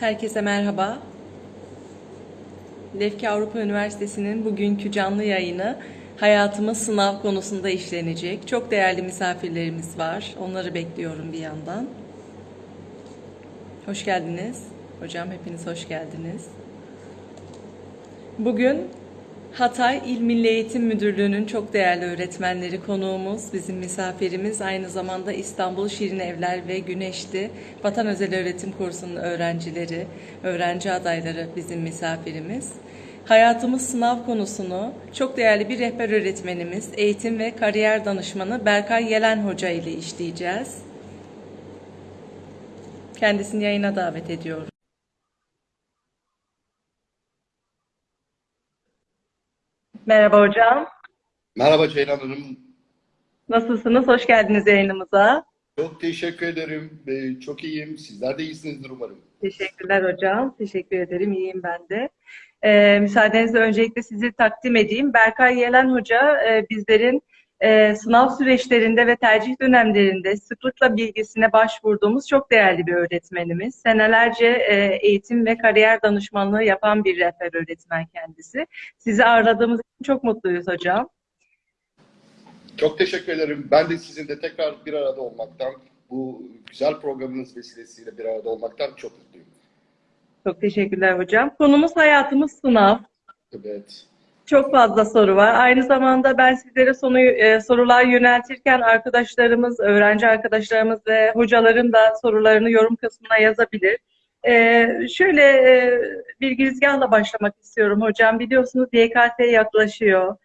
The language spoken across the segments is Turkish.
Herkese merhaba. Lefke Avrupa Üniversitesi'nin bugünkü canlı yayını hayatımız sınav konusunda işlenecek. Çok değerli misafirlerimiz var. Onları bekliyorum bir yandan. Hoş geldiniz. Hocam hepiniz hoş geldiniz. Bugün Hatay İl Milli Eğitim Müdürlüğü'nün çok değerli öğretmenleri konuğumuz, bizim misafirimiz. Aynı zamanda İstanbul Şirin Evler ve Güneşli Vatan Özel Öğretim Kursu'nun öğrencileri, öğrenci adayları bizim misafirimiz. Hayatımız sınav konusunu çok değerli bir rehber öğretmenimiz, eğitim ve kariyer danışmanı Berkay Yelen Hoca ile işleyeceğiz. Kendisini yayına davet ediyorum. Merhaba hocam. Merhaba Ceylan Hanım. Nasılsınız? Hoş geldiniz yayınımıza. Çok teşekkür ederim. Ee, Çok iyiyim. Sizler de iyisinizdir umarım. Teşekkürler hocam. Teşekkür ederim. İyiyim ben de. Ee, müsaadenizle öncelikle sizi takdim edeyim. Berkay Yelen Hoca e, bizlerin e, sınav süreçlerinde ve tercih dönemlerinde sıklıkla bilgisine başvurduğumuz çok değerli bir öğretmenimiz. Senelerce e, eğitim ve kariyer danışmanlığı yapan bir rehber öğretmen kendisi. Sizi ağırladığımız için çok mutluyuz hocam. Çok teşekkür ederim. Ben de sizinle tekrar bir arada olmaktan, bu güzel programınız vesilesiyle bir arada olmaktan çok mutluyum. Çok teşekkürler hocam. Konumuz hayatımız sınav. Evet. Çok fazla soru var. Aynı zamanda ben sizlere sonu, e, sorular yöneltirken arkadaşlarımız, öğrenci arkadaşlarımız ve hocaların da sorularını yorum kısmına yazabilir. E, şöyle e, bir girizgahla başlamak istiyorum hocam. Biliyorsunuz YKS yaklaşıyor.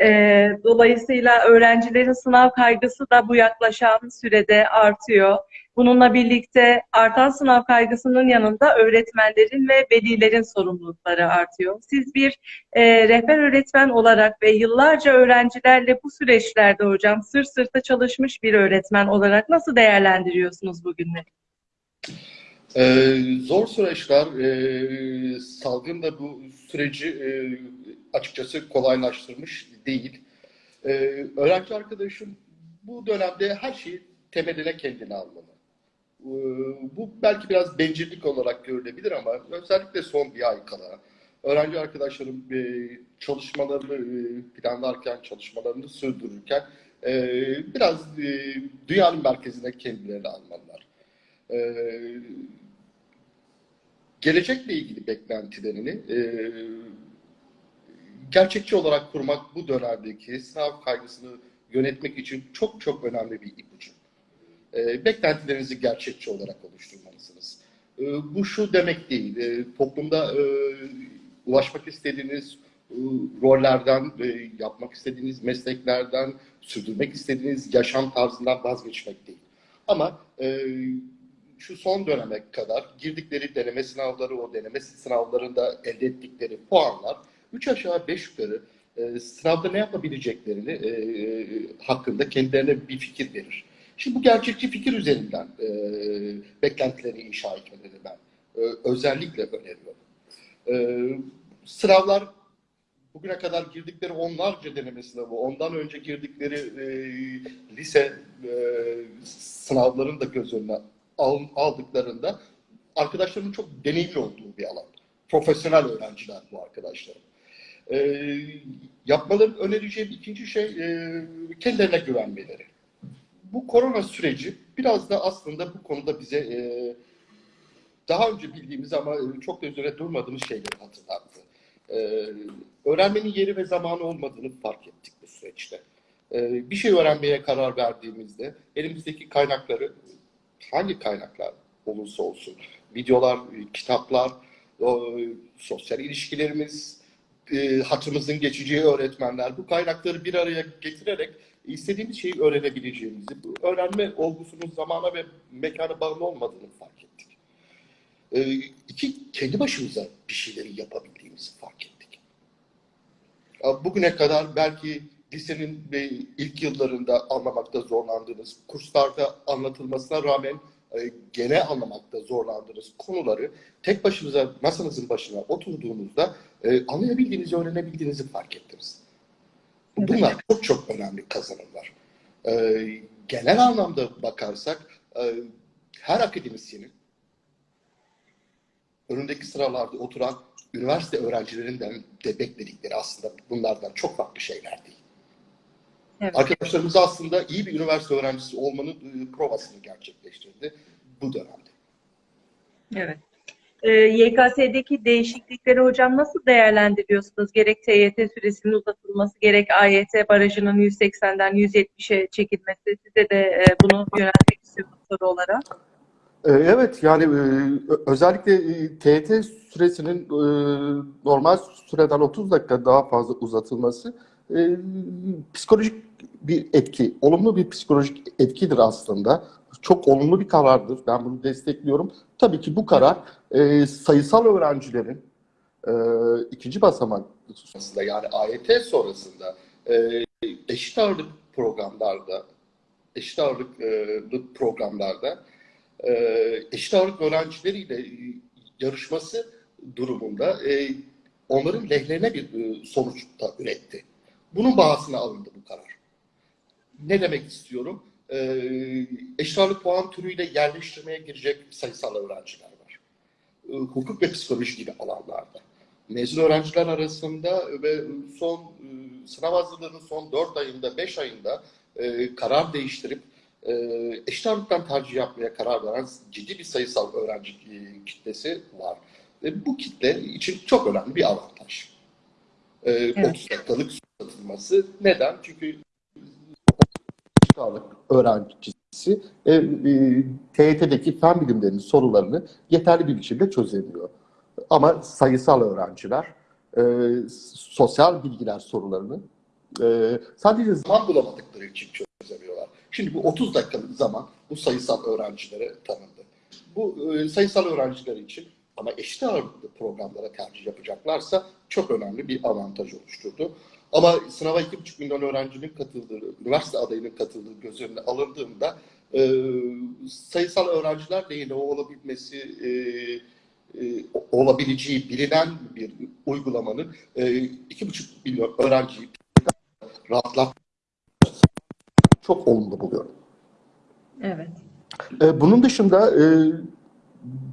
E, dolayısıyla öğrencilerin sınav kaygısı da bu yaklaşan sürede artıyor. Bununla birlikte artan sınav kaygısının yanında öğretmenlerin ve velilerin sorumlulukları artıyor. Siz bir e, rehber öğretmen olarak ve yıllarca öğrencilerle bu süreçlerde hocam sırt sırta çalışmış bir öğretmen olarak nasıl değerlendiriyorsunuz bugünleri? Ee, zor süreçler, e, salgın da bu süreci e, açıkçası kolaylaştırmış değil. E, öğrenci arkadaşım bu dönemde her şeyi temeline kendine almalı. E, bu belki biraz bencillik olarak görülebilir ama özellikle son bir ay kala öğrenci arkadaşlarım e, çalışmalarını e, planlarken, çalışmalarını sürdürürken e, biraz dünyanın merkezine kendilerini almalılar. Gelecekle ilgili beklentilerini gerçekçi olarak kurmak bu dönemdeki sınav kaygısını yönetmek için çok çok önemli bir ipucu. E, beklentilerinizi gerçekçi olarak oluşturmalısınız. E, bu şu demek değil, e, toplumda e, ulaşmak istediğiniz e, rollerden, e, yapmak istediğiniz mesleklerden, sürdürmek istediğiniz yaşam tarzından vazgeçmek değil. Ama e, şu son döneme kadar girdikleri deneme sınavları, o deneme sınavlarında elde ettikleri puanlar 3 aşağı 5 yukarı e, sınavda ne yapabileceklerini e, e, hakkında kendilerine bir fikir verir. Şimdi bu gerçekçi fikir üzerinden e, beklentileri inşa etmeleri ben e, özellikle öneriyorum. E, sınavlar bugüne kadar girdikleri onlarca deneme sınavı, ondan önce girdikleri e, lise e, sınavlarını da göz önüne aldıklarında arkadaşlarımın çok deneyimli olduğu bir alan. Profesyonel öğrenciler bu arkadaşlarım. E, yapmalarını önereceğim ikinci şey e, kendilerine güvenmeleri. Bu korona süreci biraz da aslında bu konuda bize e, daha önce bildiğimiz ama çok da üzerine durmadığımız şeyleri hatırlattı. E, öğrenmenin yeri ve zamanı olmadığını fark ettik bu süreçte. E, bir şey öğrenmeye karar verdiğimizde elimizdeki kaynakları hangi kaynaklar olursa olsun, videolar, kitaplar, o, sosyal ilişkilerimiz, e, hatırımızın geçeceği öğretmenler, bu kaynakları bir araya getirerek istediğimiz şeyi öğrenebileceğimizi, bu öğrenme olgusunun zamana ve mekana bağlı olmadığını fark ettik. E, iki, kendi başımıza bir şeyleri yapabildiğimizi fark ettik. Bugüne kadar belki lisenin ilk yıllarında anlamakta zorlandığınız, kurslarda anlatılmasına rağmen e, gene anlamakta zorlandığınız konuları tek başınıza masanızın başına oturduğunuzda e, anlayabildiğinizi, öğrenebildiğinizi fark ettiniz. Bunlar çok çok önemli kazanımlar. E, genel anlamda bakarsak e, her akademisyenin önündeki sıralarda oturan üniversite öğrencilerinden de bekledikleri aslında bunlardan çok farklı şeyler değil. Evet. Arkadaşlarımız aslında iyi bir üniversite öğrencisi olmanın e, provasını gerçekleştirdi bu dönemde. Evet. Ee, YKS'deki değişiklikleri hocam nasıl değerlendiriyorsunuz? Gerek TYT süresinin uzatılması, gerek AYT barajının 180'den 170'e çekilmesi. Size de e, bunu yöneltmek istiyorum soru olarak. Ee, Evet yani e, özellikle e, TYT süresinin e, normal süreden 30 dakika daha fazla uzatılması e, psikolojik bir etki, olumlu bir psikolojik etkidir aslında. Çok olumlu bir karardır. Ben bunu destekliyorum. Tabii ki bu karar e, sayısal öğrencilerin e, ikinci basamak sonrasında yani AYT sonrasında e, eşit ağırlık programlarda eşit ağırlıklı programlarda e, eşit ağırlık öğrencileriyle yarışması durumunda e, onların lehlerine bir e, sonuç da üretti. Bunun bahasına alındı bu karar. Ne demek istiyorum? E, eşit ağırlık puan türüyle yerleştirmeye girecek sayısal öğrenciler var. E, hukuk ve psikoloji gibi alanlarda. Mezun öğrenciler arasında ve son e, sınav hazırlığının son 4 ayında, 5 ayında e, karar değiştirip e, eşit ağırlıktan tercih yapmaya karar veren ciddi bir sayısal öğrenci e, kitlesi var. Ve bu kitle için çok önemli bir avantaj. E, Evet. 30 dakikalık uzatılması. Neden? Çünkü eşit ağırlık öğrencisi e, e, TYT'deki fen bilimlerinin sorularını yeterli bir biçimde çözemiyor. Ama sayısal öğrenciler e, sosyal bilgiler sorularını e, sadece zaman bulamadıkları için çözemiyorlar. Şimdi bu 30 dakikalık zaman bu sayısal öğrencilere tanındı. Bu e, sayısal öğrenciler için ama eşit ağırlıklı programlara tercih yapacaklarsa çok önemli bir avantaj oluşturdu. Ama sınava 2,5 milyon öğrencinin katıldığı, üniversite adayının katıldığı göz önüne alındığında e, sayısal öğrenciler lehine olabilmesi e, e, olabileceği bilinen bir uygulamanın e, 2,5 milyon öğrenciyi rahatlat çok olumlu buluyorum. Evet. E, bunun dışında e,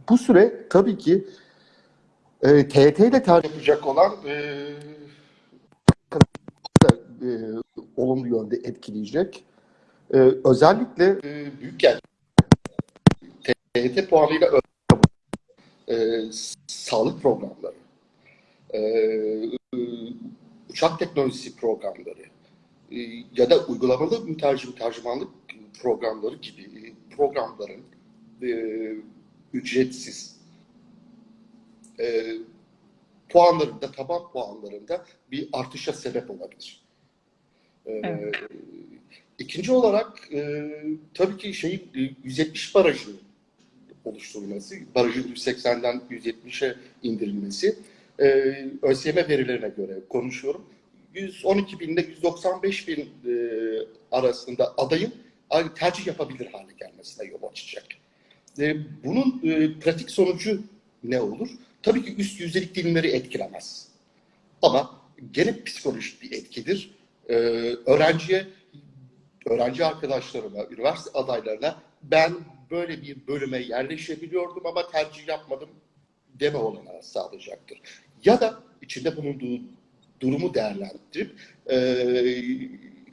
bu süre tabii ki e, TYT ile tercih yapacak olan e, e, olumlu yönde etkileyecek. E, özellikle e, büyük yer TYT puanıyla e, sağlık programları, e, uçak teknolojisi programları e, ya da uygulamalı mütercim tercümanlık programları gibi e, programların e, ücretsiz e, puanlarında, taban puanlarında bir artışa sebep olabilir. E, Evet. İkinci olarak e, tabii ki şeyin e, 170 barajı oluşturulması, barajın 180'den 170'e indirilmesi e, ÖSYM verilerine göre konuşuyorum. 112 bin ile 195 bin e, arasında adayın tercih yapabilir hale gelmesine yol açacak. E, bunun e, pratik sonucu ne olur? Tabii ki üst yüzdelik dilimleri etkilemez. Ama gene psikolojik bir etkidir. E, öğrenciye, öğrenci arkadaşlarıma, üniversite adaylarına ben böyle bir bölüme yerleşebiliyordum ama tercih yapmadım deme olanağı sağlayacaktır. Ya da içinde bulunduğu durumu değerlendirip e,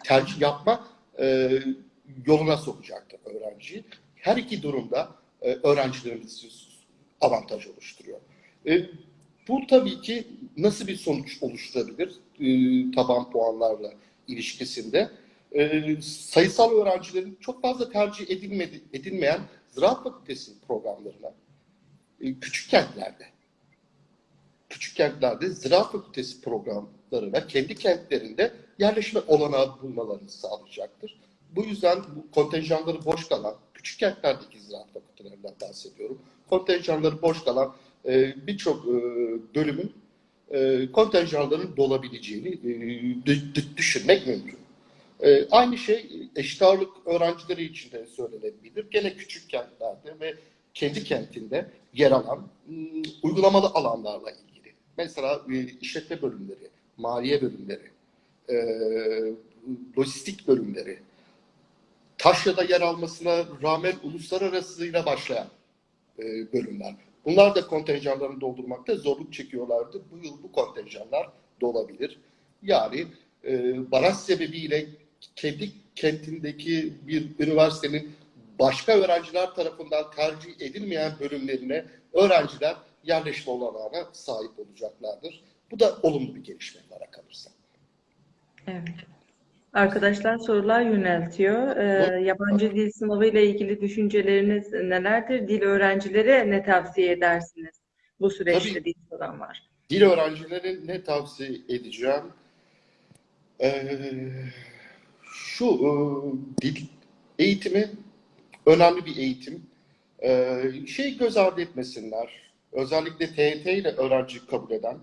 tercih yapma e, yoluna sokacaktır öğrenciyi. Her iki durumda e, öğrencilerimiz avantaj oluşturuyor. E, bu tabii ki nasıl bir sonuç oluşturabilir taban puanlarla ilişkisinde? E, sayısal öğrencilerin çok fazla tercih edilmedi, edilmeyen ziraat fakültesi programlarına e, küçük kentlerde küçük kentlerde ziraat fakültesi programlarına kendi kentlerinde yerleşme olanağı bulmalarını sağlayacaktır. Bu yüzden bu kontenjanları boş kalan, küçük kentlerdeki ziraat fakültelerinden bahsediyorum. Kontenjanları boş kalan e, birçok e, bölümün e, kontenjanların dolabileceğini e, dü- dü- düşünmek mümkün. E, aynı şey eşit ağırlık öğrencileri için de söylenebilir. Gene küçük kentlerde ve kendi kentinde yer alan ım, uygulamalı alanlarla ilgili. Mesela işletme bölümleri, maliye bölümleri, e, lojistik bölümleri, Taşya'da yer almasına rağmen uluslararasıyla başlayan bölümler. Bunlar da kontenjanlarını doldurmakta zorluk çekiyorlardı. Bu yıl bu kontenjanlar dolabilir. Yani e, baraj sebebiyle kendi kentindeki bir üniversitenin başka öğrenciler tarafından tercih edilmeyen bölümlerine öğrenciler yerleşme olanağına sahip olacaklardır. Bu da olumlu bir gelişme bana kalırsa. Evet. Arkadaşlar sorular yöneltiyor. Ee, yabancı dil sınavı ile ilgili düşünceleriniz nelerdir? Dil öğrencilere ne tavsiye edersiniz? Bu süreçte Tabii. dil soran var. Dil öğrencilerine ne tavsiye edeceğim? Ee, şu e, dil eğitimi önemli bir eğitim. Ee, şey göz ardı etmesinler. Özellikle TYT ile öğrenci kabul eden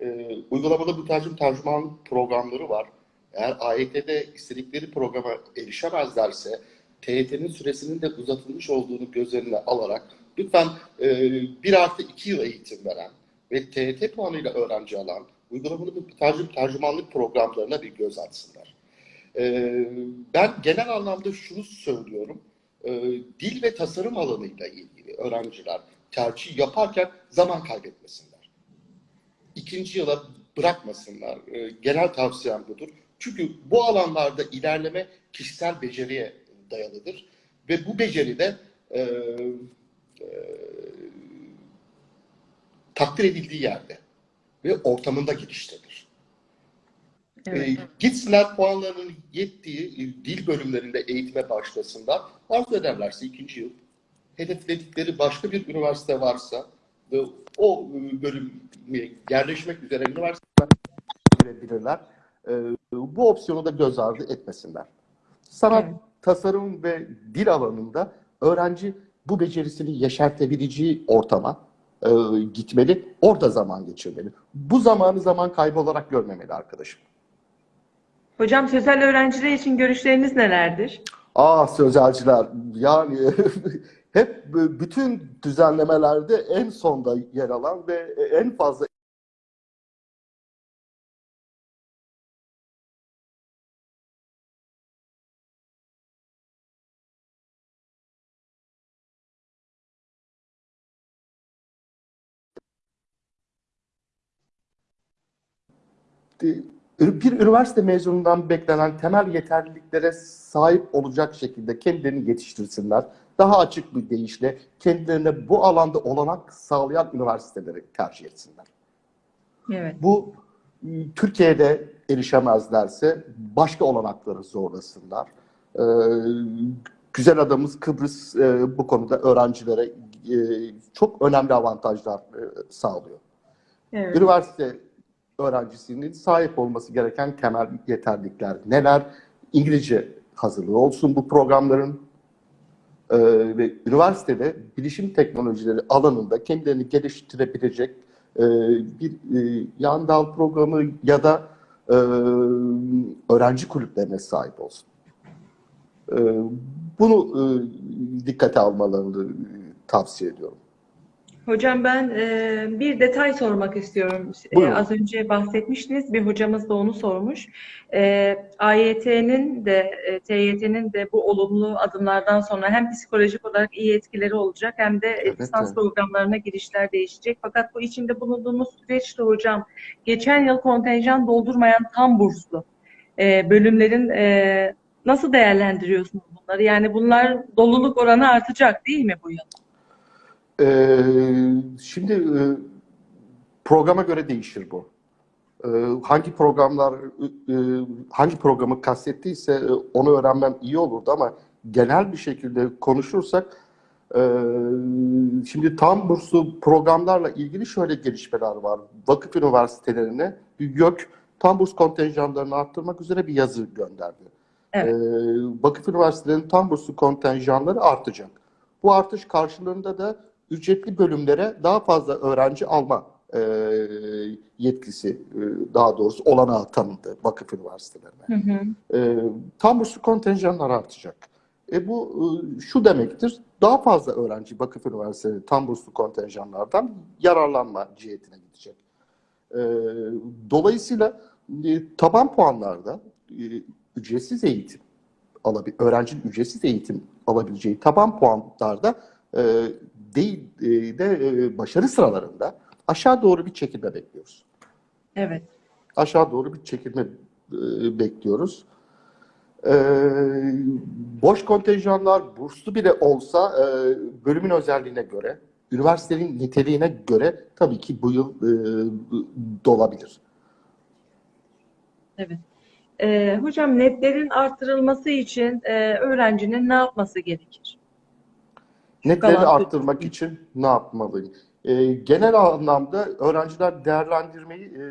e, uygulamalı mütercim tercüman programları var. Eğer AYT'de istedikleri programa erişemezlerse TYT'nin süresinin de uzatılmış olduğunu göz önüne alarak lütfen e, 1 artı 2 yıl eğitim veren ve TYT puanıyla öğrenci alan uygulamalı mütercim tercümanlık programlarına bir göz atsınlar. E, ben genel anlamda şunu söylüyorum. E, dil ve tasarım alanıyla ilgili öğrenciler tercih yaparken zaman kaybetmesinler. İkinci yıla bırakmasınlar. E, genel tavsiyem budur. Çünkü bu alanlarda ilerleme kişisel beceriye dayalıdır. Ve bu beceri de e, e, takdir edildiği yerde ve ortamında geliştirilir. Evet. E, gitsinler puanlarının yettiği dil bölümlerinde eğitime başlasınlar. Arzu ederlerse ikinci yıl hedefledikleri başka bir üniversite varsa ve o bölüme yerleşmek üzere üniversiteden girebilirler. E, bu opsiyonu da göz ardı etmesinler. Sanat, Evet. tasarım ve dil alanında öğrenci bu becerisini yeşertebileceği ortama e, gitmeli, orada zaman geçirmeli. Bu zamanı zaman kaybı olarak görmemeli arkadaşım. Hocam sözel öğrenciler için görüşleriniz nelerdir? Ah sözelciler yani hep bütün düzenlemelerde en sonda yer alan ve en fazla bir üniversite mezunundan beklenen temel yeterliliklere sahip olacak şekilde kendilerini yetiştirsinler. Daha açık bir deyişle kendilerine bu alanda olanak sağlayan üniversiteleri tercih etsinler. Evet. Bu m, Türkiye'de erişemezlerse başka olanakları zorlasınlar. Ee, güzel adamız Kıbrıs e, bu konuda öğrencilere e, çok önemli avantajlar e, sağlıyor. Evet. Üniversite öğrencisinin sahip olması gereken temel yeterlilikler neler? İngilizce hazırlığı olsun bu programların Ee, ve üniversitede bilişim teknolojileri alanında kendilerini geliştirebilecek e, bir e, yan dal programı ya da e, öğrenci kulüplerine sahip olsun. E, bunu e, dikkate almalarını tavsiye ediyorum. Hocam ben e, bir detay sormak istiyorum. E, az önce bahsetmiştiniz, bir hocamız da onu sormuş. E, AYT'nin de e, TYT'nin de bu olumlu adımlardan sonra hem psikolojik olarak iyi etkileri olacak hem de Evet, lisans evet. programlarına girişler değişecek. Fakat bu içinde bulunduğumuz süreçte hocam geçen yıl kontenjan doldurmayan tam burslu e, bölümlerin e, nasıl değerlendiriyorsunuz bunları? Yani bunlar doluluk oranı artacak değil mi bu yıl? Ee, şimdi e, programa göre değişir bu. Ee, hangi programlar e, hangi programı kastettiyse e, onu öğrenmem iyi olurdu ama genel bir şekilde konuşursak e, şimdi tam burslu programlarla ilgili şöyle gelişmeler var. Vakıf üniversitelerine YÖK tam burs kontenjanlarını arttırmak üzere bir yazı gönderdi. Evet. Ee, vakıf üniversitelerinin tam burslu kontenjanları artacak. Bu artış karşılığında da ücretli bölümlere daha fazla öğrenci alma e, yetkisi, e, daha doğrusu olanağı tanındı vakıf üniversitelerine. Hı hı. E, tam burslu kontenjanlar artacak. E bu e, şu demektir, daha fazla öğrenci vakıf üniversiteleri tam burslu kontenjanlardan yararlanma cihetine gidecek. E, dolayısıyla e, taban puanlarda e, ücretsiz eğitim alabil, öğrencinin ücretsiz eğitim alabileceği taban puanlarda e, değil e, de e, başarı sıralarında aşağı doğru bir çekilme bekliyoruz. Evet. Aşağı doğru bir çekilme e, bekliyoruz. E, boş kontenjanlar burslu bile olsa e, bölümün özelliğine göre, üniversitenin niteliğine göre tabii ki bu yıl e, dolabilir. Evet. Ee, hocam netlerin artırılması için e, öğrencinin ne yapması gerekir? Netleri arttırmak için ne yapmalıyım? E, genel anlamda öğrenciler değerlendirmeyi e,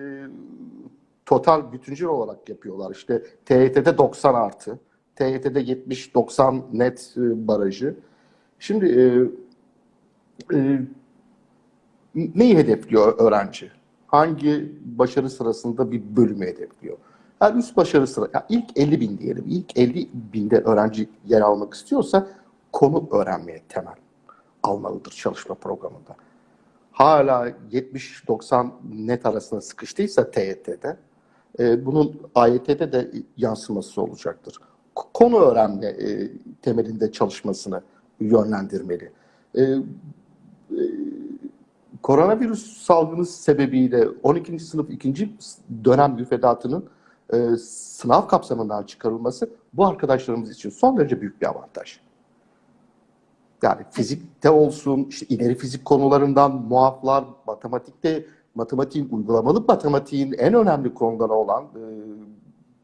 total bütüncül olarak yapıyorlar. İşte TYT'de 90 artı, TYT'de 70-90 net e, barajı. Şimdi e, e, neyi hedefliyor öğrenci? Hangi başarı sırasında bir bölümü hedefliyor? Her üst başarı sıra, ya ilk 50 bin diyelim, ilk 50 binde öğrenci yer almak istiyorsa konu öğrenmeye temel almalıdır çalışma programında. Hala 70-90 net arasında sıkıştıysa TYT'de, e, bunun AYT'de de yansıması olacaktır. Konu öğrenme e, temelinde çalışmasını yönlendirmeli. E, e, koronavirüs salgını sebebiyle 12. sınıf 2. dönem müfredatının e, sınav kapsamından çıkarılması bu arkadaşlarımız için son derece büyük bir avantaj. Yani fizikte olsun, işte ileri fizik konularından muaflar, matematikte, matematiğin, uygulamalı matematiğin en önemli konuları olan e,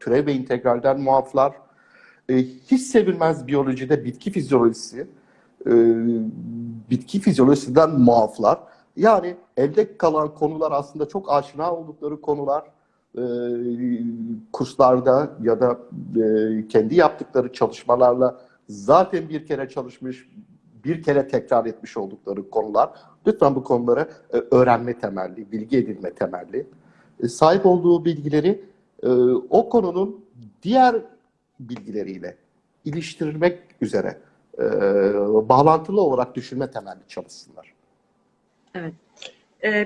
türev ve integralden muaflar, e, hiç sevilmez biyolojide bitki fizyolojisi, e, bitki fizyolojisinden muaflar. Yani elde kalan konular aslında çok aşina oldukları konular. E, kurslarda ya da e, kendi yaptıkları çalışmalarla zaten bir kere çalışmış, bir kere tekrar etmiş oldukları konular. Lütfen bu konulara e, öğrenme temelli, bilgi edinme temelli. E, sahip olduğu bilgileri e, o konunun diğer bilgileriyle iliştirmek üzere bağlantılı olarak düşünme temelli çalışsınlar. Evet.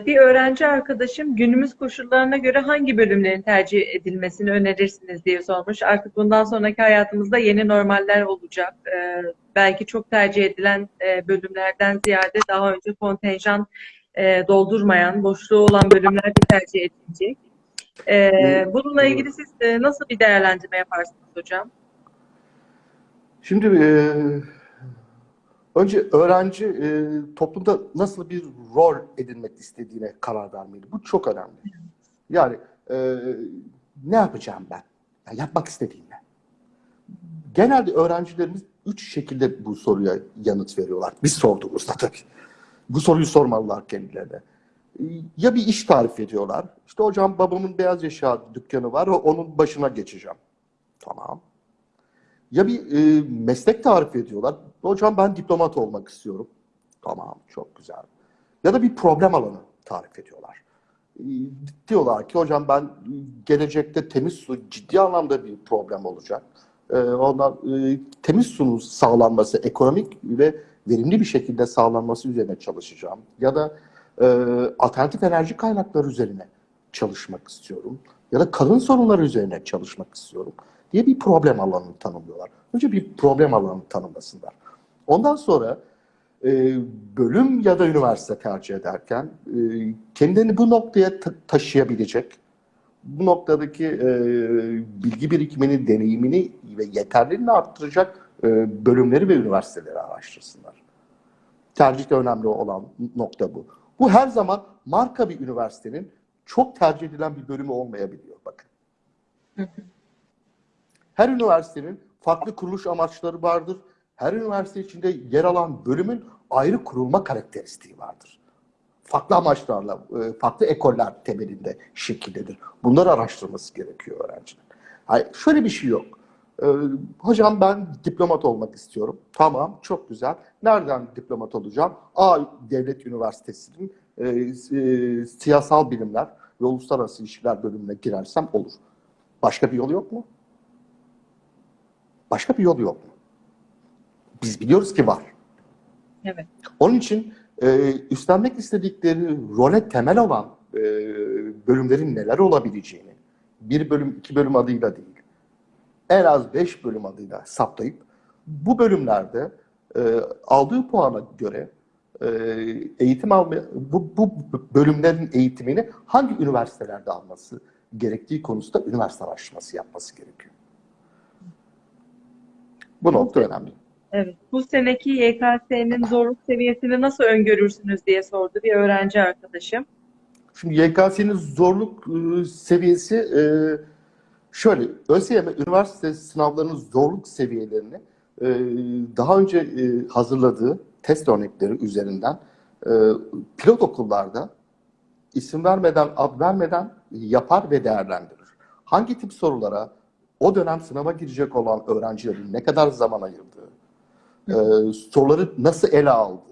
Bir öğrenci arkadaşım günümüz koşullarına göre hangi bölümlerin tercih edilmesini önerirsiniz diye sormuş. Artık bundan sonraki hayatımızda yeni normaller olacak. Belki çok tercih edilen e, bölümlerden ziyade daha önce kontenjan e, doldurmayan, boşluğu olan bölümler de tercih edilecek. Ee, bununla ilgili siz e, nasıl bir değerlendirme yaparsınız hocam? Şimdi e, önce öğrenci e, toplumda nasıl bir rol edinmek istediğine karar vermeli. Bu çok önemli. Yani e, ne yapacağım ben? Yani yapmak istediğim ne? Genelde öğrencilerimiz üç şekilde bu soruya yanıt veriyorlar. Biz sorduğumuzda tabii. Bu soruyu sormalılar kendilerine. Ya bir iş tarif ediyorlar. İşte hocam babamın beyaz eşya dükkanı var, onun başına geçeceğim. Tamam. Ya bir e, meslek tarif ediyorlar. Hocam ben diplomat olmak istiyorum. Tamam, çok güzel. Ya da bir problem alanı tarif ediyorlar. E, diyorlar ki hocam ben gelecekte temiz su ciddi anlamda bir problem olacak. E, ondan e, temiz suyun sağlanması, ekonomik ve verimli bir şekilde sağlanması üzerine çalışacağım. Ya da e, alternatif enerji kaynakları üzerine çalışmak istiyorum. Ya da kadın sorunları üzerine çalışmak istiyorum diye bir problem alanını tanımlıyorlar. Önce bir problem alanını tanımlasınlar. Ondan sonra e, bölüm ya da üniversite tercih ederken e, kendini bu noktaya ta- taşıyabilecek, bu noktadaki e, bilgi birikimini, deneyimini ve yeterliliğini arttıracak e, bölümleri ve üniversiteleri araştırsınlar. Tercihte önemli olan nokta bu. Bu her zaman marka bir üniversitenin çok tercih edilen bir bölümü olmayabiliyor. Bakın. Her üniversitenin farklı kuruluş amaçları vardır. Her üniversite içinde yer alan bölümün ayrı kurulma karakteristiği vardır. Farklı amaçlarla, e, farklı ekoller temelinde şekillenir. Bunları araştırması gerekiyor öğrencinin. Hayır, şöyle bir şey yok. Ee, hocam ben diplomat olmak istiyorum. Tamam, çok güzel. Nereden diplomat olacağım? A Devlet Üniversitesi'nin e, e, siyasal bilimler ve uluslararası ilişkiler bölümüne girersem olur. Başka bir yol yok mu? Başka bir yol yok mu? Biz biliyoruz ki var. Evet. Onun için e, üstlenmek istedikleri role temel olan e, bölümlerin neler olabileceğini, bir bölüm, iki bölüm adıyla değil, en az beş bölüm adıyla saptayıp bu bölümlerde e, aldığı puana göre e, eğitim alma, bu, bu bölümlerin eğitimini hangi üniversitelerde alması gerektiği konusunda üniversite araştırması yapması gerekiyor. Bu nokta önemli. Evet. Bu seneki YKS'nin zorluk seviyesini nasıl öngörürsünüz diye sordu bir öğrenci arkadaşım. Şimdi YKS'nin zorluk e, seviyesi e, şöyle, ÖSYM üniversite sınavlarının zorluk seviyelerini e, daha önce e, hazırladığı test örnekleri üzerinden e, pilot okullarda isim vermeden, ad vermeden yapar ve değerlendirir. Hangi tip sorulara o dönem sınava girecek olan öğrencilerin ne kadar zaman ayırdığı, soruları nasıl ele aldığı,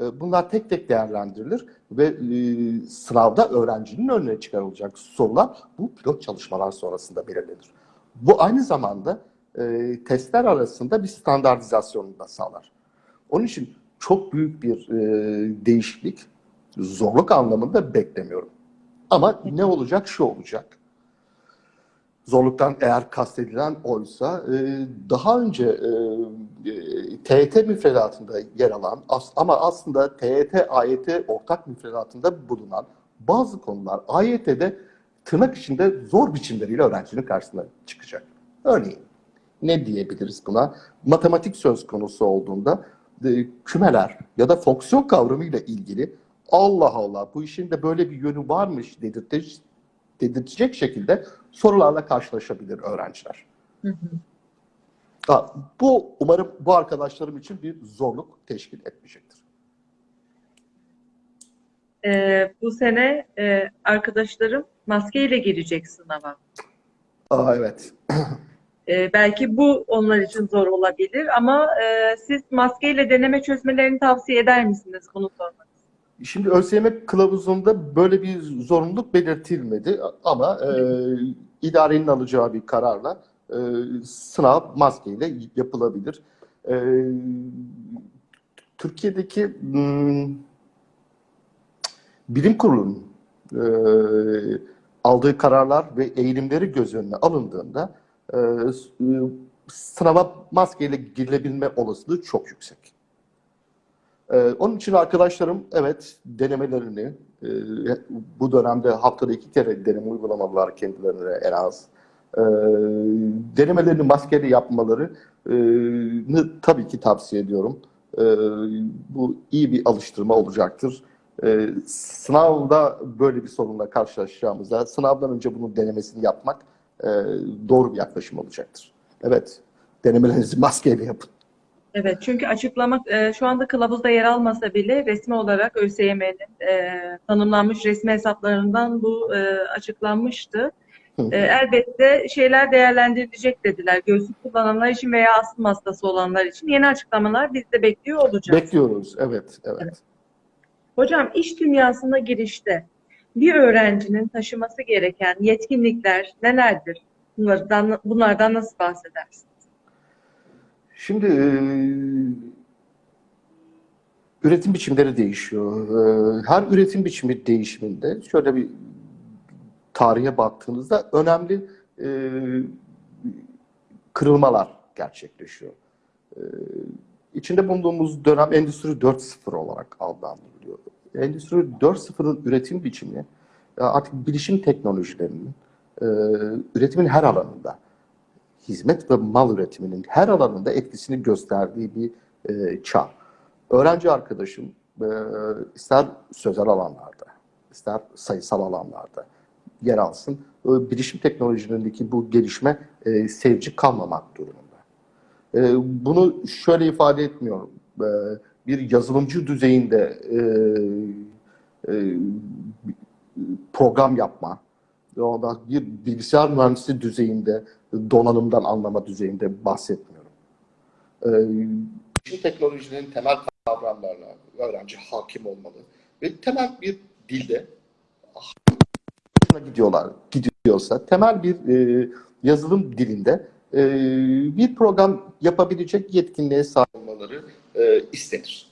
bunlar tek tek değerlendirilir ve e, sınavda öğrencinin önüne çıkarılacak sorular bu pilot çalışmalar sonrasında belirlenir. Bu aynı zamanda e, testler arasında bir standartizasyonu da sağlar. Onun için çok büyük bir e, değişiklik zorluk anlamında beklemiyorum. Ama ne olacak? Şu olacak. Zorluktan eğer kastedilen oysa e, daha önce e, e, TET müfredatında yer alan as- ama aslında TET, AYT ortak müfredatında bulunan bazı konular AYT'de tırnak içinde zor biçimleriyle öğrencinin karşısına çıkacak. Örneğin ne diyebiliriz buna? Matematik söz konusu olduğunda e, kümeler ya da fonksiyon kavramıyla ilgili Allah Allah bu işin de böyle bir yönü varmış dedirtecek, dedirtecek şekilde sorularla karşılaşabilir öğrenciler. Hı hı. Ha, bu umarım bu arkadaşlarım için bir zorluk teşkil etmeyecektir. Ee, bu sene e, arkadaşlarım maskeyle girecek sınava. Aa, evet. Ee, belki bu onlar için zor olabilir ama e, siz maskeyle deneme çözmelerini tavsiye eder misiniz? Bunu sormak. Şimdi ÖSYM kılavuzunda böyle bir zorunluluk belirtilmedi ama e, idarenin alacağı bir kararla e, sınav maskeyle yapılabilir. E, Türkiye'deki hmm, bilim kurulunun e, aldığı kararlar ve eğilimleri göz önüne alındığında e, e, sınava maskeyle girilebilme olasılığı çok yüksek. Ee, onun için arkadaşlarım evet denemelerini e, bu dönemde haftada iki kere deneme uygulamalılar kendilerine en az. Ee, denemelerini maskeyle yapmalarını tabii ki tavsiye ediyorum. Ee, bu iyi bir alıştırma olacaktır. Sınavda böyle bir sorunla karşılaşacağımızda sınavdan önce bunun denemesini yapmak e, doğru bir yaklaşım olacaktır. Evet, denemelerinizi maskeyle yapın. Evet, çünkü açıklamak e, şu anda kılavuzda yer almasa bile resmi olarak ÖSYM'nin e, tanımlanmış resmi hesaplarından bu e, açıklanmıştı. Hı. E, elbette şeyler değerlendirilecek dediler. Göğsü kullananlar için veya astım hastası olanlar için yeni açıklamalar biz de bekliyor olacağız. Bekliyoruz, evet, evet. Hocam iş dünyasına girişte bir öğrencinin taşıması gereken yetkinlikler nelerdir? Bunlardan, bunlardan nasıl bahsedersiniz? Şimdi e, üretim biçimleri değişiyor. E, Her üretim biçimi değişiminde şöyle bir tarihe baktığınızda önemli e, kırılmalar gerçekleşiyor. E, İçinde bulunduğumuz dönem Endüstri 4.0 olarak adlandırılıyor. Endüstri 4.0'ın üretim biçimi e, artık bilişim teknolojilerinin e, üretimin her alanında hizmet ve mal üretiminin her alanında etkisini gösterdiği bir e, çağ. Öğrenci arkadaşım e, ister sözel alanlarda, ister sayısal alanlarda yer alsın, e, bilişim teknolojilerindeki bu gelişme e, sevci kalmamak durumunda. E, bunu şöyle ifade etmiyorum. E, bir yazılımcı düzeyinde e, e, program yapma, bir bilgisayar mühendisi düzeyinde, donanımdan anlama düzeyinde bahsetmiyorum. Ee, Bilişim teknolojilerin temel kavramlarına öğrenci hakim olmalı ve temel bir dilde gidiyorlar, gidiyorsa temel bir e, yazılım dilinde e, bir program yapabilecek yetkinliğe sahip olmaları e, istenir.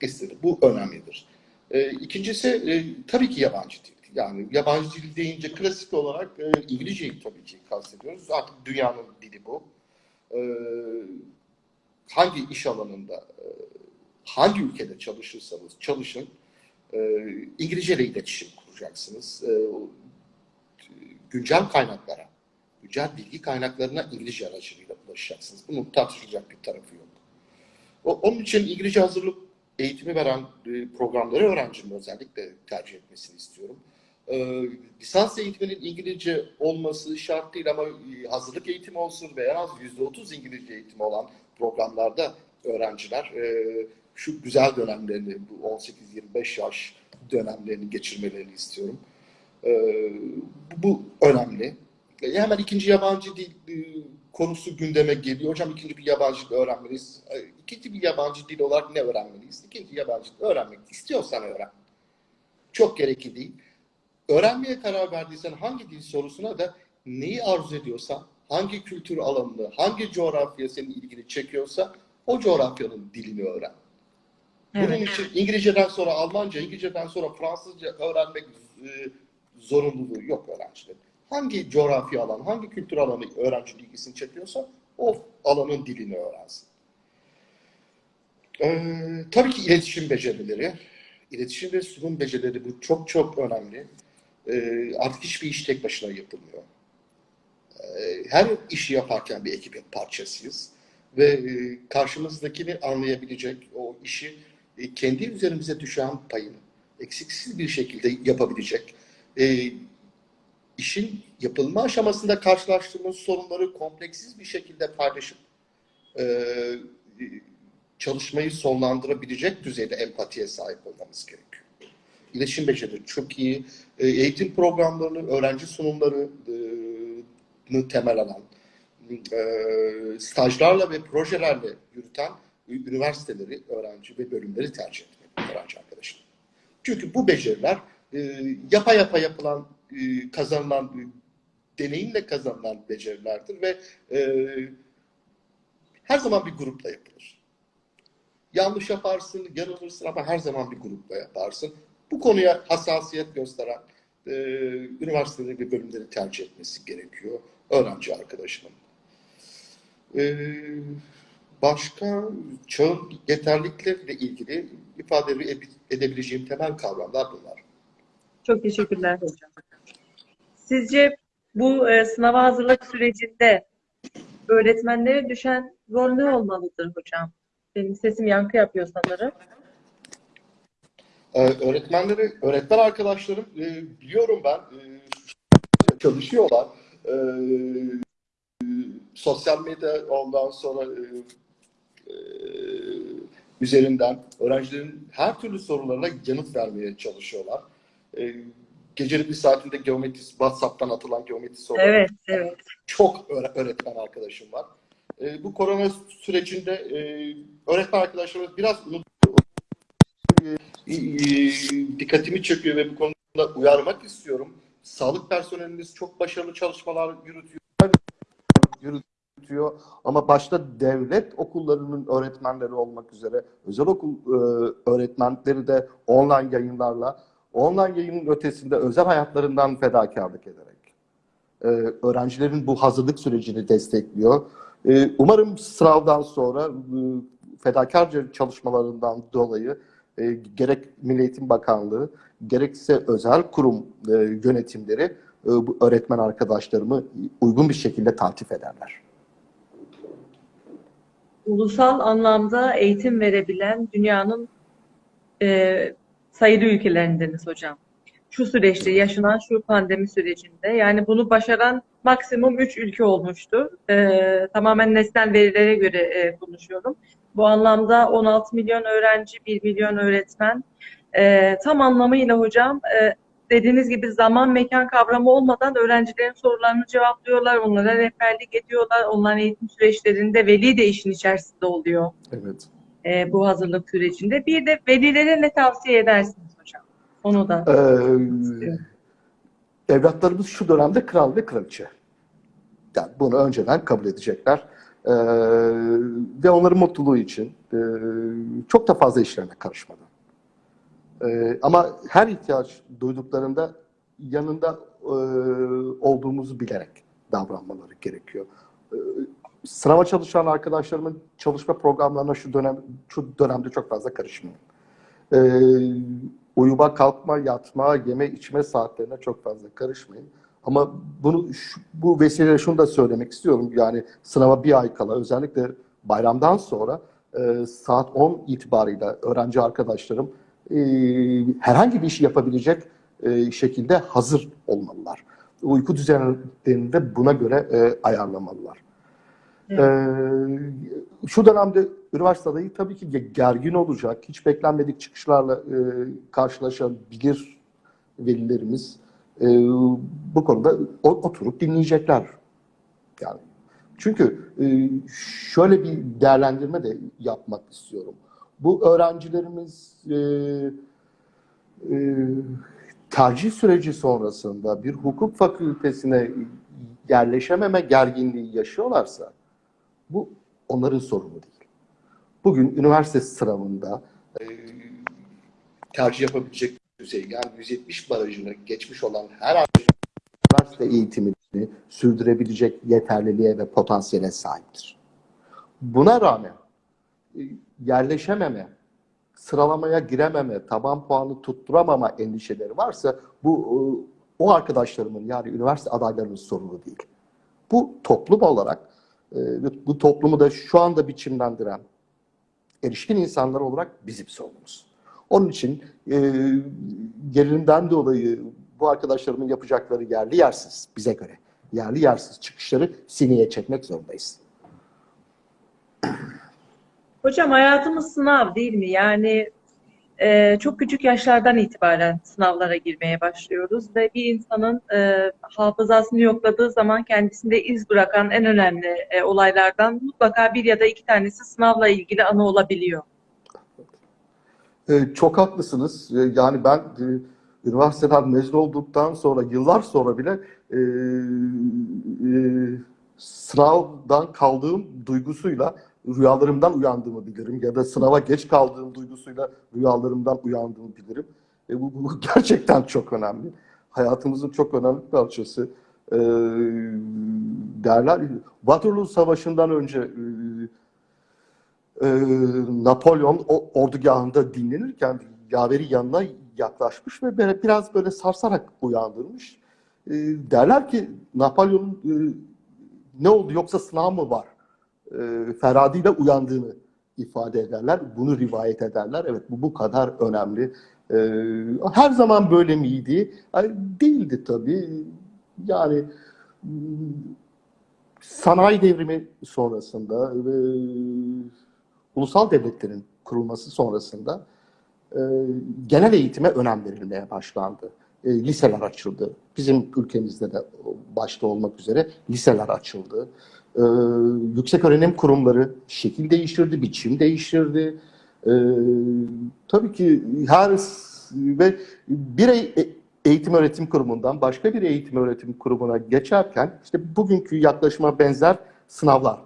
İstenir. Bu önemlidir. E, ikincisi e, tabii ki yabancı dil. Yani yabancı dil deyince klasik olarak e, İngilizceyi tabii ki kastediyoruz. Artık dünyanın dili bu. E, hangi iş alanında e, hangi ülkede çalışırsanız çalışın, e, İngilizce ile iletişim kuracaksınız. E, güncel kaynaklara, güncel bilgi kaynaklarına İngilizce aracılığıyla ulaşacaksınız. Bunun tartışılacak bir tarafı yok. O, onun için İngilizce hazırlık eğitimi veren e, programları öğrencinin özellikle tercih etmesini istiyorum. E, lisans eğitiminin İngilizce olması şart değil ama e, hazırlık eğitimi olsun veya az %30 İngilizce eğitimi olan programlarda öğrenciler e, şu güzel dönemlerini, bu 18-25 yaş dönemlerini geçirmelerini istiyorum. E, bu, bu önemli. E, hemen ikinci yabancı dil e, konusu gündeme geliyor. Hocam ikinci bir yabancı dil öğrenmeliyiz. E, İkinci bir yabancı dil olarak ne öğrenmeliyiz? İkinci yabancı dil öğrenmek istiyorsan öğren. Çok gerekli değil. Öğrenmeye karar verdiysen hangi dil sorusuna da neyi arzu ediyorsan, hangi kültür alanını, hangi coğrafya senin ilgini çekiyorsa o coğrafyanın dilini öğren. Bunun Evet. için İngilizceden sonra Almanca, İngilizceden sonra Fransızca öğrenmek e, zorunluluğu yok öğrencilerin. Hangi coğrafya alan, hangi kültür alanı öğrencinin ilgisini çekiyorsa o alanın dilini öğrensin. Ee, tabii ki iletişim becerileri, iletişim ve sunum becerileri bu çok çok önemli. Ee, artık hiçbir iş tek başına yapılmıyor. Ee, her işi yaparken bir ekibin parçasıyız ve e, karşımızdakini anlayabilecek, o işi e, kendi üzerimize düşen payını eksiksiz bir şekilde yapabilecek, e, işin yapılma aşamasında karşılaştığımız sorunları kompleksiz bir şekilde paylaşıp e, çalışmayı sonlandırabilecek düzeyde empatiye sahip olmamız gerekiyor. İletişim becerileri çok iyi. E, Eğitim programlarını, öğrenci sunumlarını temel alan, e, stajlarla ve projelerle yürüten üniversiteleri, öğrenci ve bölümleri tercih etmek öğrenci arkadaşım. Çünkü bu beceriler e, yapa yapa yapılan, e, kazanılan, e, deneyimle kazanılan becerilerdir ve e, her zaman bir grupla yapılır. Yanlış yaparsın, yanılırsın ama her zaman bir grupla yaparsın. Bu konuya hassasiyet gösteren e, üniversiteleri ve bölümleri tercih etmesi gerekiyor öğrenci arkadaşımın. E, başka çağın yeterlilikleriyle ilgili ifade edebileceğim temel kavramlar bunlar. Çok teşekkürler hocam. Sizce bu e, sınava hazırlık sürecinde öğretmenlere düşen rol ne olmalıdır hocam? Benim sesim yankı yapıyor sanırım. Ee, öğretmenleri, öğretmen arkadaşlarım e, biliyorum ben e, çalışıyorlar. E, sosyal medya ondan sonra e, e, üzerinden öğrencilerin her türlü sorularına yanıt vermeye çalışıyorlar. E, gecenin bir saatinde geometri, WhatsApp'tan atılan geometri soruları Evet, evet. çok öğre- öğretmen arkadaşım var. E, bu korona sürecinde e, öğretmen arkadaşlarımız biraz unut- e, dikkatimi çekiyor ve bu konuda uyarmak istiyorum. Sağlık personelimiz çok başarılı çalışmalar yürütüyor. yürütüyor. Ama başta devlet okullarının öğretmenleri olmak üzere özel okul e, öğretmenleri de online yayınlarla online yayının ötesinde özel hayatlarından fedakarlık ederek e, öğrencilerin bu hazırlık sürecini destekliyor. E, umarım sınavdan sonra e, fedakarca çalışmalarından dolayı e, gerek Milli Eğitim Bakanlığı gerekse özel kurum e, yönetimleri e, bu öğretmen arkadaşlarımı uygun bir şekilde taltif ederler. Ulusal anlamda eğitim verebilen dünyanın e, sayılı ülkelerindeniz hocam. Şu süreçte yaşanan şu pandemi sürecinde yani bunu başaran maksimum 3 ülke olmuştu. E, tamamen nesnel verilere göre e, konuşuyorum. Bu anlamda 16 milyon öğrenci, 1 milyon öğretmen. E, tam anlamıyla hocam e, dediğiniz gibi zaman mekan kavramı olmadan öğrencilerin sorularını cevaplıyorlar, onlara rehberlik ediyorlar. Onların eğitim süreçlerinde veli de işin içerisinde oluyor Evet. e, bu hazırlık sürecinde. Bir de velilere ne tavsiye edersiniz hocam? Onu da Ee, evlatlarımız şu dönemde kral ve kraliçe. Yani bunu önceden kabul edecekler. Ee, ve onların mutluluğu için e, çok da fazla işlerine karışmadan. Ee, ama her ihtiyaç duyduklarında yanında e, olduğumuzu bilerek davranmaları gerekiyor. Ee, sınava çalışan arkadaşlarımın çalışma programlarına şu dönem şu dönemde çok fazla karışmıyorum. Ee, uyuma, kalkma, yatma, yeme, içme saatlerine çok fazla karışmayın. Ama bunu şu- bu vesileyle şunu da söylemek istiyorum. Yani sınava bir ay kala özellikle bayramdan sonra e, saat 10 itibarıyla öğrenci arkadaşlarım e, herhangi bir işi yapabilecek e, şekilde hazır olmalılar. Uyku düzenlerini de buna göre e, ayarlamalılar. Evet. Ee, şu dönemde üniversite adayı tabii ki ge- gergin olacak. Hiç beklenmedik çıkışlarla e, karşılaşabilir velilerimiz. E, bu konuda oturup dinleyecekler. Yani çünkü e, şöyle bir değerlendirme de yapmak istiyorum. Bu öğrencilerimiz e, e, tercih süreci sonrasında bir hukuk fakültesine yerleşememe gerginliği yaşıyorlarsa bu onların sorunu değil. Bugün üniversite sınavında e, tercih yapabilecek yani 170 barajını geçmiş olan her üniversite eğitimini sürdürebilecek yeterliliğe ve potansiyele sahiptir. Buna rağmen e, yerleşememe, sıralamaya girememe, taban puanı tutturamama endişeleri varsa bu e, o arkadaşlarımın yani üniversite adaylarının sorunu değil. Bu toplum olarak e, bu toplumu da şu anda biçimlendiren erişkin insanlar olarak bizim sorunumuz. Onun için e, gerilimden dolayı bu arkadaşlarımın yapacakları yerli yersiz bize göre. Yerli yersiz çıkışları sineye çekmek zorundayız. Hocam hayatımız sınav değil mi? Yani e, çok küçük yaşlardan itibaren sınavlara girmeye başlıyoruz ve bir insanın e, hafızasını yokladığı zaman kendisinde iz bırakan en önemli e, olaylardan mutlaka bir ya da iki tanesi sınavla ilgili anı olabiliyor. E, çok haklısınız. E, yani ben e, üniversiteden mezun olduktan sonra, yıllar sonra bile e, e, sınavdan kaldığım duygusuyla rüyalarımdan uyandığımı bilirim. Ya da sınava geç kaldığım duygusuyla rüyalarımdan uyandığımı bilirim. E, bu, bu gerçekten çok önemli. Hayatımızın çok önemli bir parçası. E, derler, Waterloo Savaşı'ndan önce e, e, Napolyon o ordugahında dinlenirken yaveri yanına yaklaşmış ve biraz böyle sarsarak uyandırmış. E, derler ki Napolyon'un e, ne oldu yoksa sınav mı var? E, Feradi ile uyandığını ifade ederler. Bunu rivayet ederler. Evet bu bu kadar önemli. E, her zaman böyle miydi? Değildi tabii. Yani m, sanayi devrimi sonrasında ve ulusal devletlerin kurulması sonrasında e, genel eğitime önem verilmeye başlandı. E, liseler açıldı. Bizim ülkemizde de başta olmak üzere liseler açıldı. E, yüksek öğrenim kurumları şekil değiştirdi, biçim değiştirdi. E, tabii ki her ve bir e- eğitim öğretim kurumundan başka bir eğitim öğretim kurumuna geçerken işte bugünkü yaklaşıma benzer sınavlar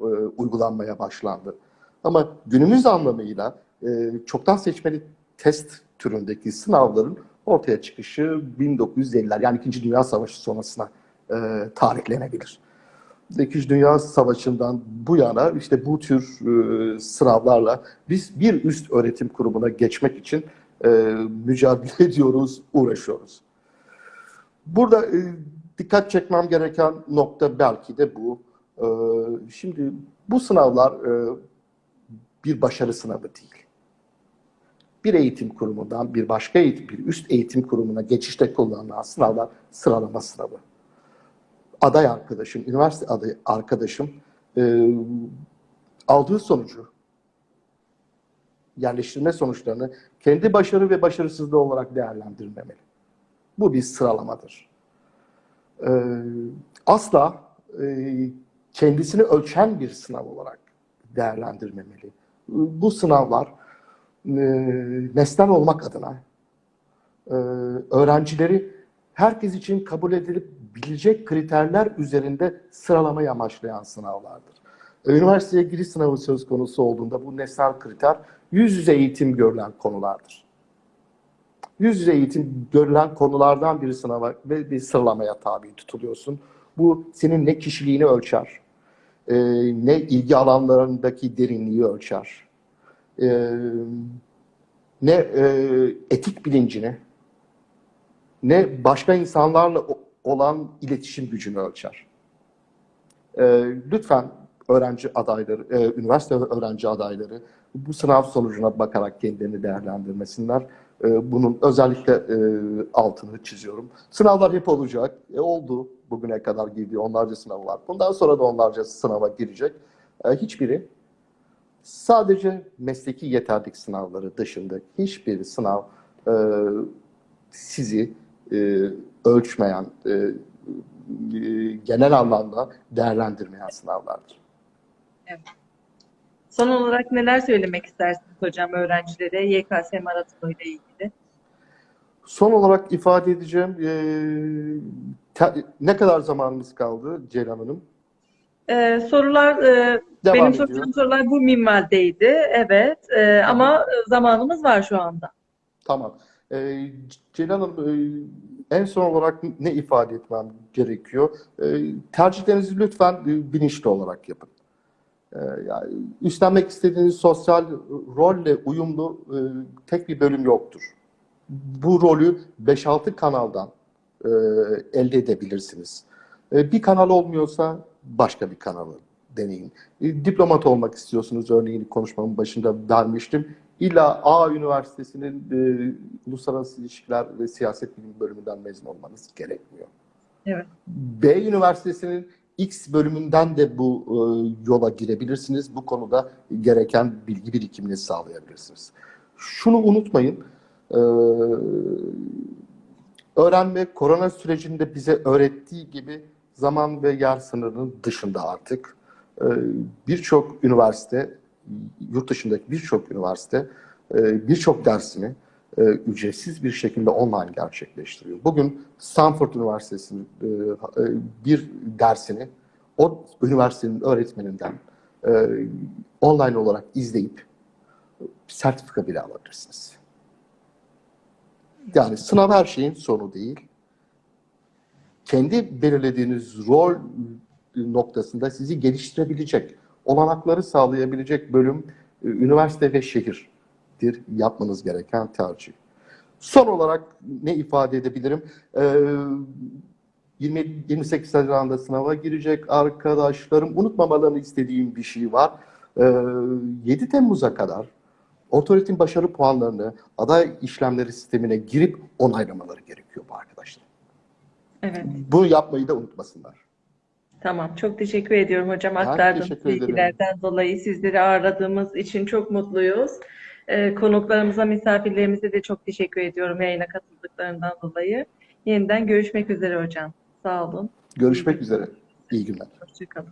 e, uygulanmaya başlandı. Ama günümüz anlamıyla e, çoktan seçmeli test türündeki sınavların ortaya çıkışı 1950'ler yani İkinci Dünya Savaşı sonrasına e, tarihlenebilir. İkinci Dünya Savaşı'ndan bu yana işte bu tür e, sınavlarla biz bir üst öğretim kurumuna geçmek için e, mücadele ediyoruz, uğraşıyoruz. Burada e, dikkat çekmem gereken nokta belki de bu. E, şimdi bu sınavlar e, bir başarı sınavı değil. Bir eğitim kurumundan bir başka eğitim, bir üst eğitim kurumuna geçişte kullanılan sınavlar sıralama sınavı. Aday arkadaşım, üniversite aday arkadaşım e, aldığı sonucu, yerleştirme sonuçlarını kendi başarı ve başarısızlığı olarak değerlendirmemeli. Bu bir sıralamadır. E, asla e, kendisini ölçen bir sınav olarak değerlendirmemeli. Bu sınavlar e, nesnel olmak adına e, öğrencileri herkes için kabul edilip bilecek kriterler üzerinde sıralamayı amaçlayan sınavlardır. Üniversiteye giriş sınavı söz konusu olduğunda bu nesnel kriter yüz yüze eğitim görülen konulardır. Yüz yüze eğitim görülen konulardan bir sınava ve bir sıralamaya tabi tutuluyorsun. Bu senin ne kişiliğini ölçer, e, ne ilgi alanlarındaki derinliği ölçer, e, ne e, etik bilincini, ne başka insanlarla olan iletişim gücünü ölçer. E, lütfen öğrenci adayları, e, üniversite öğrenci adayları bu sınav sonucuna bakarak kendilerini değerlendirmesinler. E, bunun özellikle e, altını çiziyorum. Sınavlar hep olacak. E, oldu bugüne kadar girdiği onlarca sınav var. Bundan sonra da onlarca sınava girecek. E, hiçbiri sadece mesleki yeterlik sınavları dışında hiçbir sınav e, sizi e, ölçmeyen, e, e, genel anlamda değerlendirmeyen sınavlardır. Son olarak neler söylemek istersiniz hocam öğrencilere YKS maratonu ile ilgili? Son olarak ifade edeceğim, e, te- ne kadar zamanımız kaldı Ceylan Hanım? Ee, sorular, e, Devam benim ediyor. soracağım sorular bu minvaldeydi. Evet, e, ama e, zamanımız var şu anda. Tamam. Ee, Ceylan Hanım, e, en son olarak ne ifade etmem gerekiyor? E, tercihlerinizi lütfen e, bilinçli olarak yapın. E, yani üstlenmek istediğiniz sosyal rolle uyumlu e, tek bir bölüm yoktur. Bu rolü 5-6 kanaldan e, elde edebilirsiniz. E, bir kanal olmuyorsa başka bir kanalı deneyin. E, diplomat olmak istiyorsunuz, örneğin konuşmamın başında vermiştim. İlla A Üniversitesi'nin e, Uluslararası İlişkiler ve Siyaset Bilimi bölümünden mezun olmanız gerekmiyor. Evet. B Üniversitesi'nin X bölümünden de bu e, yola girebilirsiniz. Bu konuda gereken bilgi birikimini sağlayabilirsiniz. Şunu unutmayın. e, öğrenme korona sürecinde bize öğrettiği gibi zaman ve yer sınırının dışında artık e, birçok üniversite, yurt dışındaki birçok üniversite e, birçok dersini e, ücretsiz bir şekilde online gerçekleştiriyor. Bugün Stanford Üniversitesi'nin e, bir dersini o üniversitenin öğretmeninden online olarak izleyip sertifika bile alabilirsiniz. Yani sınav her şeyin sonu değil. Kendi belirlediğiniz rol noktasında sizi geliştirebilecek, olanakları sağlayabilecek bölüm, e, üniversite ve şehirdir yapmanız gereken tercih. Son olarak ne ifade edebilirim? Ee, 20, 28 Haziran'da sınava girecek arkadaşlarım unutmamalarını istediğim bir şey var. Ee, 7 Temmuz'a kadar otoritenin başarı puanlarını aday işlemleri sistemine girip onaylamaları gerekiyor bu arkadaşlar. Evet, Bunu yapmayı da unutmasınlar. tamam. Çok teşekkür ediyorum hocam aktardığınız ederim. bilgilerden dolayı. Sizleri ağırladığımız için çok mutluyuz. E, konuklarımıza, misafirlerimize de çok teşekkür ediyorum yayına katıldıklarından dolayı. Yeniden görüşmek üzere hocam. Sağ olun. Görüşmek üzere. İyi günler. Hoşçakalın.